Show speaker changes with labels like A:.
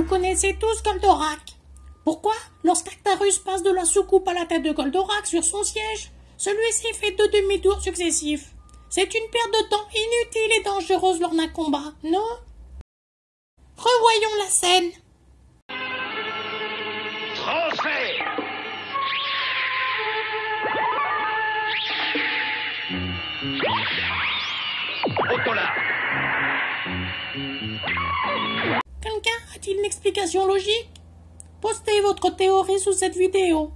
A: connaissez tous Goldorak. Pourquoi, lorsqu'Actarus passe de la soucoupe à la tête de Goldorak sur son siège, celui-ci fait deux demi-tours successifs C'est une perte de temps inutile et dangereuse lors d'un combat, non? Revoyons la scène. A-t-il une explication logique? Postez votre théorie sous cette vidéo.